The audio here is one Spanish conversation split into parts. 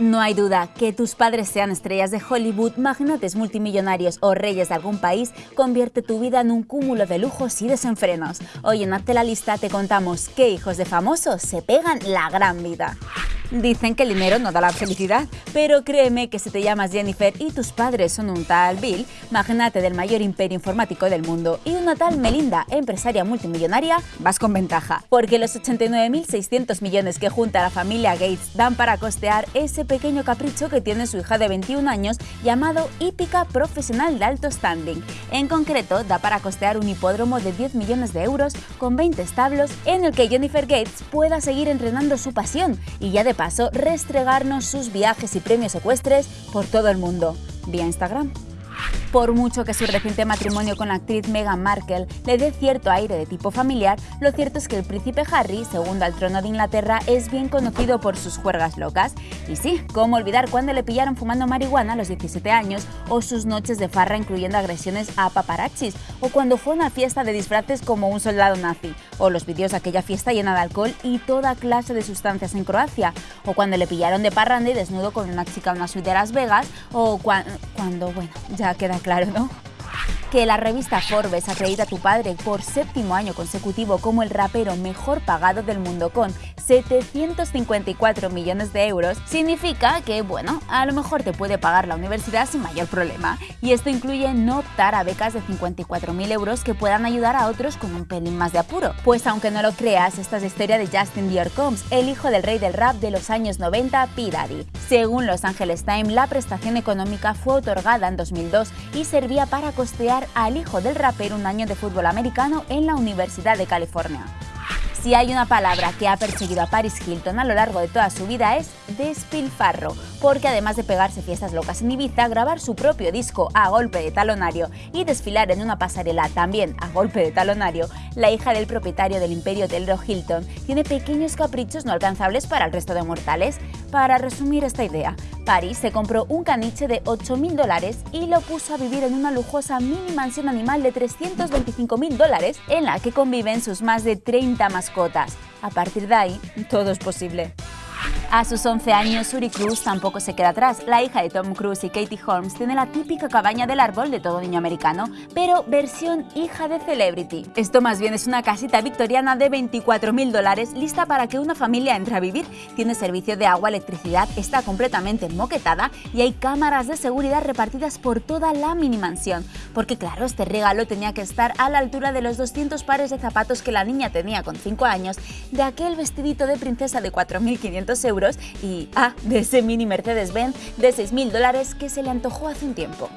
No hay duda que tus padres sean estrellas de Hollywood, magnates multimillonarios o reyes de algún país convierte tu vida en un cúmulo de lujos y desenfrenos. Hoy en Hazte la Lista te contamos qué hijos de famosos se pegan la gran vida. Dicen que el dinero no da la felicidad, pero créeme que si te llamas Jennifer y tus padres son un tal Bill, magnate del mayor imperio informático del mundo, y una tal Melinda, empresaria multimillonaria, vas con ventaja, porque los 89.600 millones que junta la familia Gates dan para costear ese pequeño capricho que tiene su hija de 21 años llamado hípica profesional de alto standing. En concreto, da para costear un hipódromo de 10 millones de euros con 20 establos en el que Jennifer Gates pueda seguir entrenando su pasión y ya de paso restregarnos sus viajes y premios ecuestres por todo el mundo, vía Instagram. Por mucho que su reciente matrimonio con la actriz Meghan Markle le dé cierto aire de tipo familiar, lo cierto es que el príncipe Harry, segundo al trono de Inglaterra, es bien conocido por sus juergas locas. Y sí, cómo olvidar cuando le pillaron fumando marihuana a los 17 años o sus noches de farra incluyendo agresiones a paparazzis, o cuando fue a una fiesta de disfraces como un soldado nazi, o los vídeos de aquella fiesta llena de alcohol y toda clase de sustancias en Croacia, o cuando le pillaron de parranda y desnudo con una chica en una suite de Las Vegas, o cuando, bueno, ya queda claro, ¿no? que la revista Forbes acredita a tu padre por séptimo año consecutivo como el rapero mejor pagado del mundo con 754 millones de euros, significa que, bueno, a lo mejor te puede pagar la universidad sin mayor problema. Y esto incluye no optar a becas de 54.000 euros que puedan ayudar a otros con un pelín más de apuro. Pues aunque no lo creas, esta es la historia de Justin Dior Combs, el hijo del rey del rap de los años 90, P. Daddy. Según Los Angeles Times, la prestación económica fue otorgada en 2002 y servía para costear al hijo del rapero un año de fútbol americano en la Universidad de California. Si hay una palabra que ha perseguido a Paris Hilton a lo largo de toda su vida es despilfarro, porque además de pegarse fiestas locas en Ibiza, grabar su propio disco a golpe de talonario y desfilar en una pasarela también a golpe de talonario, la hija del propietario del imperio hotelero Hilton tiene pequeños caprichos no alcanzables para el resto de mortales. Para resumir esta idea, Paris se compró un caniche de 8.000 dólares y lo puso a vivir en una lujosa mini mansión animal de 325.000 dólares en la que conviven sus más de 30 mascotas. A partir de ahí, todo es posible. A sus 11 años, Suri Cruz tampoco se queda atrás. La hija de Tom Cruise y Katie Holmes tiene la típica cabaña del árbol de todo niño americano, pero versión hija de celebrity. Esto más bien es una casita victoriana de 24.000 dólares lista para que una familia entre a vivir. Tiene servicio de agua, electricidad, está completamente moquetada y hay cámaras de seguridad repartidas por toda la mini mansión. Porque claro, este regalo tenía que estar a la altura de los 200 pares de zapatos que la niña tenía con 5 años, de aquel vestidito de princesa de 4.500 euros y, ah, de ese mini Mercedes-Benz de 6.000 dólares que se le antojó hace un tiempo.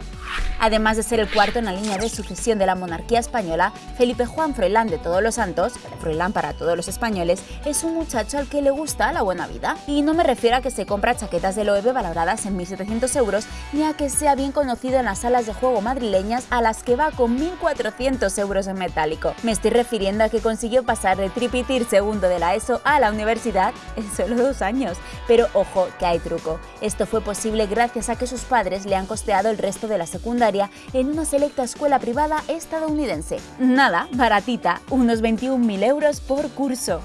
Además de ser el cuarto en la línea de sucesión de la monarquía española, Felipe Juan Froilán de Todos los Santos, Froilán para todos los españoles, es un muchacho al que le gusta la buena vida. Y no me refiero a que se compra chaquetas de Loewe valoradas en 1.700 euros, ni a que sea bien conocido en las salas de juego madrileñas a las que va con 1.400 euros en metálico. Me estoy refiriendo a que consiguió pasar de tripitir segundo de la ESO a la universidad en solo dos años. Pero ojo, que hay truco. Esto fue posible gracias a que sus padres le han costeado el resto de la secundaria en una selecta escuela privada estadounidense. Nada, baratita, unos 21.000 euros por curso.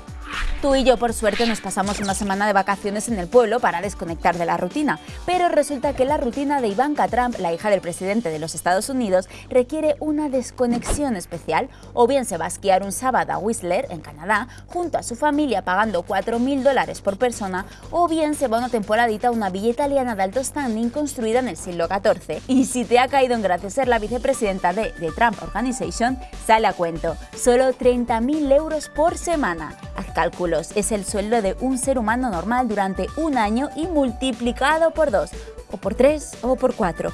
Tú y yo, por suerte, nos pasamos una semana de vacaciones en el pueblo para desconectar de la rutina, pero resulta que la rutina de Ivanka Trump, la hija del presidente de los Estados Unidos, requiere una desconexión especial, o bien se va a esquiar un sábado a Whistler, en Canadá, junto a su familia pagando 4.000 dólares por persona, o bien se va una temporadita a una villa italiana de alto standing construida en el siglo XIV. Y si te ha caído en gracia ser la vicepresidenta de The Trump Organization, sale a cuento, solo 30.000 euros por semana Es el sueldo de un ser humano normal durante un año y multiplicado por dos, o por tres, o por cuatro.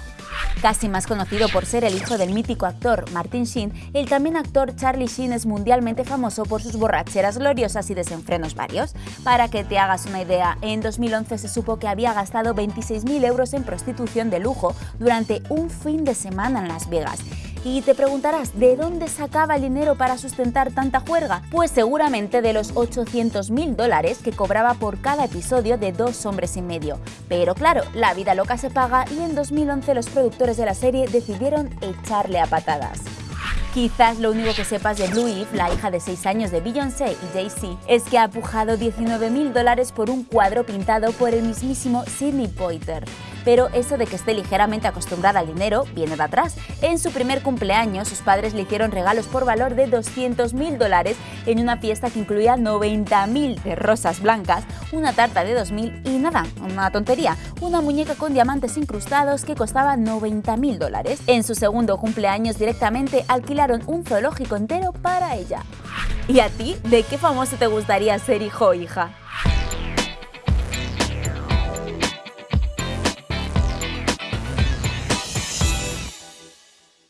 Casi más conocido por ser el hijo del mítico actor Martin Sheen, el también actor Charlie Sheen es mundialmente famoso por sus borracheras gloriosas y desenfrenos varios. Para que te hagas una idea, en 2011 se supo que había gastado 26.000 euros en prostitución de lujo durante un fin de semana en Las Vegas y te preguntarás, ¿de dónde sacaba el dinero para sustentar tanta juerga? Pues seguramente de los 800.000 dólares que cobraba por cada episodio de Dos hombres y medio. Pero claro, la vida loca se paga y en 2011 los productores de la serie decidieron echarle a patadas. Quizás lo único que sepas de Blue Eve, la hija de 6 años de Beyoncé y Jay-Z, es que ha pujado 19 mil dólares por un cuadro pintado por el mismísimo Sidney Poitier pero eso de que esté ligeramente acostumbrada al dinero viene de atrás. En su primer cumpleaños, sus padres le hicieron regalos por valor de 200 mil dólares en una fiesta que incluía 90 mil de rosas blancas, una tarta de 2.000 y nada, una tontería, una muñeca con diamantes incrustados que costaba 90 mil dólares. En su segundo cumpleaños directamente alquilaron un zoológico entero para ella. ¿Y a ti? ¿De qué famoso te gustaría ser hijo o hija?